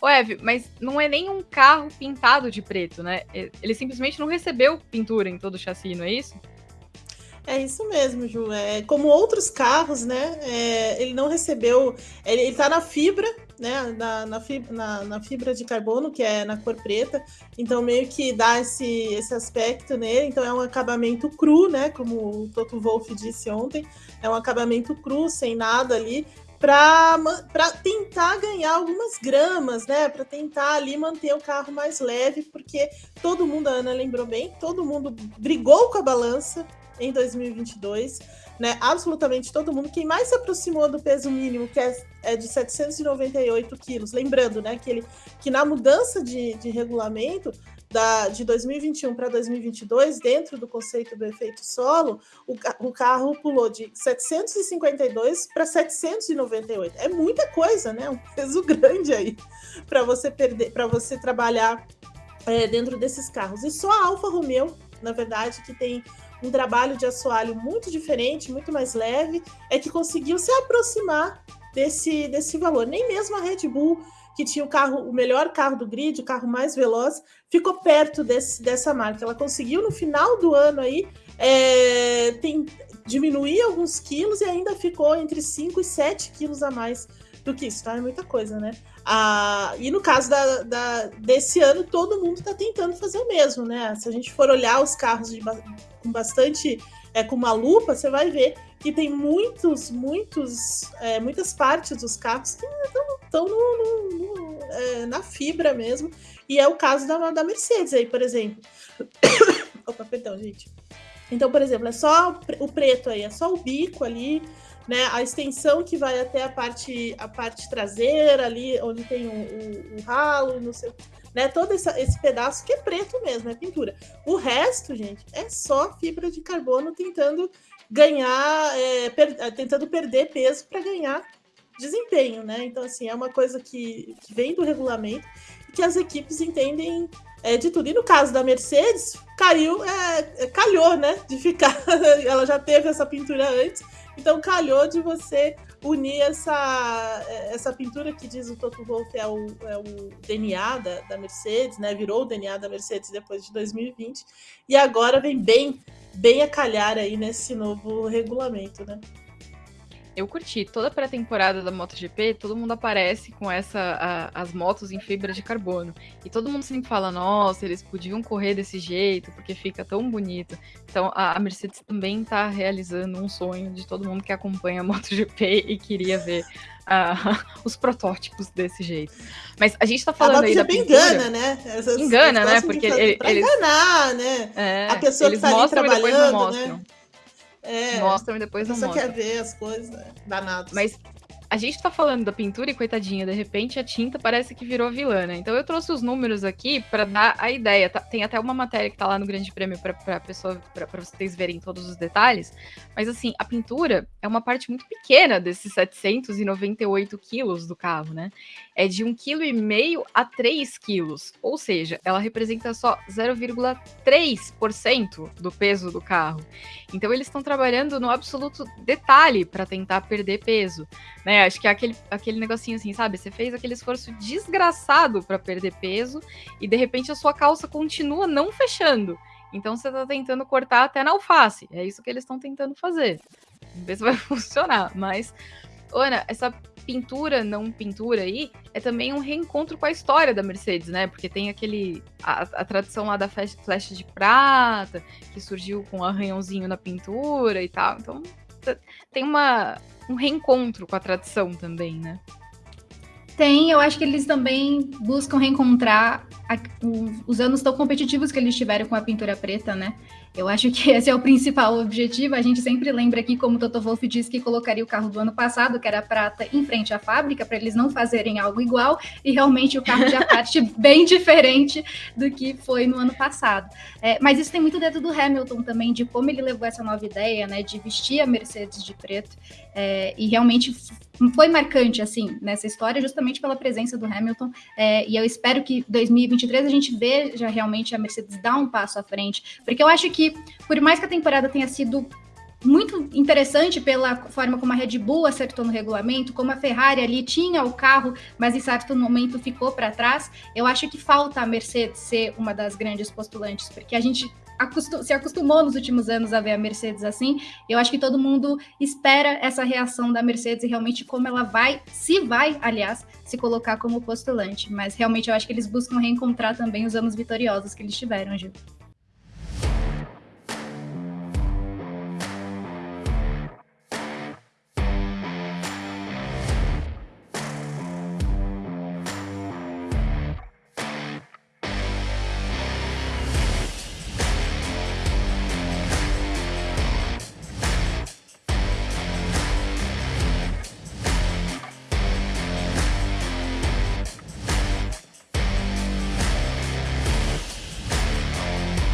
Ô, Eve, mas não é nem um carro pintado de preto, né? Ele simplesmente não recebeu pintura em todo o chassi, não é isso? É isso mesmo, Ju. É, como outros carros, né? É, ele não recebeu. Ele, está na fibra, né? Na, na, fibra, na, na, fibra de carbono, que é na cor preta. Então, meio que dá esse, esse aspecto nele. Então, é um acabamento cru, né? Como o Toto Wolff disse ontem. É um acabamento cru, sem nada ali para tentar ganhar algumas gramas, né? Para tentar ali manter o carro mais leve, porque todo mundo, a Ana lembrou bem, todo mundo brigou com a balança em 2022, né? Absolutamente todo mundo. Quem mais se aproximou do peso mínimo, que é, é de 798 quilos, lembrando, né, que, ele, que na mudança de, de regulamento da, de 2021 para 2022, dentro do conceito do efeito solo, o, o carro pulou de 752 para 798. É muita coisa, né? Um peso grande aí para você perder, para você trabalhar é, dentro desses carros. E só a Alfa Romeo, na verdade, que tem um trabalho de assoalho muito diferente, muito mais leve, é que conseguiu se aproximar desse, desse valor. Nem mesmo a Red Bull que tinha o carro, o melhor carro do grid, o carro mais veloz, ficou perto desse, dessa marca. Ela conseguiu no final do ano aí é, tem, diminuir alguns quilos e ainda ficou entre 5 e 7 quilos a mais do que isso, tá? É muita coisa, né? Ah, e no caso da, da, desse ano, todo mundo está tentando fazer o mesmo, né? Se a gente for olhar os carros de, com bastante, é, com uma lupa, você vai ver que tem muitos, muitos, é, muitas partes dos carros que estão é, na fibra mesmo. E é o caso da, da Mercedes aí, por exemplo. Opa, perdão, gente. Então, por exemplo, é só o preto aí, é só o bico ali, né? A extensão que vai até a parte, a parte traseira ali, onde tem o, o, o ralo, não sei, né? Todo essa, esse pedaço que é preto mesmo, é pintura. O resto, gente, é só fibra de carbono tentando ganhar, é, per, tentando perder peso para ganhar desempenho, né? Então, assim, é uma coisa que, que vem do regulamento e que as equipes entendem é, de tudo. E no caso da Mercedes, caiu, é, é calhou, né? De ficar. ela já teve essa pintura antes, então calhou de você unir essa, essa pintura que diz o Toto Wolff é o, é o DNA da, da Mercedes, né? Virou o DNA da Mercedes depois de 2020, e agora vem bem bem a calhar aí nesse novo regulamento, né? Eu curti toda a pré-temporada da MotoGP, todo mundo aparece com essa a, as motos em fibra de carbono. E todo mundo sempre fala, nossa, eles podiam correr desse jeito, porque fica tão bonito. Então a, a Mercedes também está realizando um sonho de todo mundo que acompanha a MotoGP e queria ver uh, os protótipos desse jeito. Mas a gente tá falando a aí da pintura... engana, né? Essas engana, né? Porque ele, eles... enganar, né? É, a pessoa que tá ali trabalhando, né? É, mostram e depois não mostram. Você quer ver as coisas, né? danados. Mas a gente tá falando da pintura e coitadinha, de repente a tinta parece que virou vilã, né? Então eu trouxe os números aqui para dar a ideia. Tá, tem até uma matéria que tá lá no Grande Prêmio para pessoa para vocês verem todos os detalhes. Mas assim, a pintura é uma parte muito pequena desses 798 quilos do carro, né? É de 1,5 kg a 3 quilos. Ou seja, ela representa só 0,3% do peso do carro. Então eles estão trabalhando no absoluto detalhe para tentar perder peso, né? É, acho que é aquele, aquele negocinho assim, sabe? Você fez aquele esforço desgraçado para perder peso e de repente a sua calça continua não fechando. Então você tá tentando cortar até na alface. É isso que eles estão tentando fazer. Vamos ver se vai funcionar. Mas, Ana, essa pintura, não pintura aí, é também um reencontro com a história da Mercedes, né? Porque tem aquele. A, a tradição lá da flecha de prata, que surgiu com um arranhãozinho na pintura e tal. Então, tem uma, um reencontro com a tradição também, né? Tem, eu acho que eles também buscam reencontrar a, o, os anos tão competitivos que eles tiveram com a pintura preta, né? Eu acho que esse é o principal objetivo. A gente sempre lembra aqui, como o Toto Wolff disse, que colocaria o carro do ano passado, que era prata, em frente à fábrica, para eles não fazerem algo igual, e realmente o carro já parte bem diferente do que foi no ano passado. É, mas isso tem muito dentro do Hamilton também, de como ele levou essa nova ideia, né, de vestir a Mercedes de preto, é, e realmente foi marcante, assim, nessa história, justamente pela presença do Hamilton, é, e eu espero que 2023 a gente veja realmente a Mercedes dar um passo à frente, porque eu acho que por mais que a temporada tenha sido muito interessante pela forma como a Red Bull acertou no regulamento, como a Ferrari ali tinha o carro, mas em certo momento ficou para trás. Eu acho que falta a Mercedes ser uma das grandes postulantes, porque a gente acostum se acostumou nos últimos anos a ver a Mercedes assim. Eu acho que todo mundo espera essa reação da Mercedes e realmente como ela vai, se vai, aliás, se colocar como postulante. Mas realmente eu acho que eles buscam reencontrar também os anos vitoriosos que eles tiveram, Gil.